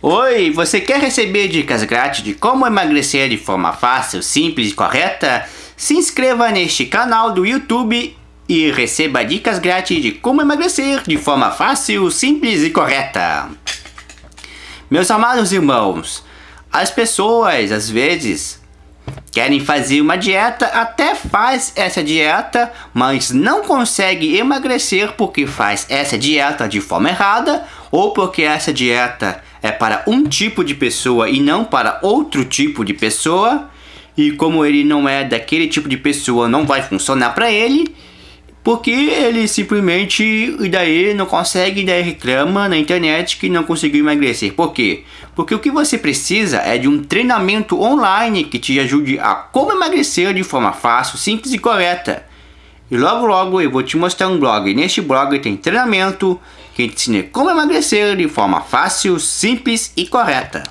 Oi, você quer receber dicas grátis de como emagrecer de forma fácil, simples e correta? Se inscreva neste canal do YouTube e receba dicas grátis de como emagrecer de forma fácil, simples e correta. Meus amados irmãos, as pessoas às vezes querem fazer uma dieta, até faz essa dieta, mas não consegue emagrecer porque faz essa dieta de forma errada ou porque essa dieta é para um tipo de pessoa e não para outro tipo de pessoa. E como ele não é daquele tipo de pessoa, não vai funcionar para ele. Porque ele simplesmente, e daí não consegue, e daí reclama na internet que não conseguiu emagrecer. Por quê? Porque o que você precisa é de um treinamento online que te ajude a como emagrecer de forma fácil, simples e correta. E logo logo eu vou te mostrar um blog. Neste blog tem treinamento que ensina como emagrecer de forma fácil, simples e correta.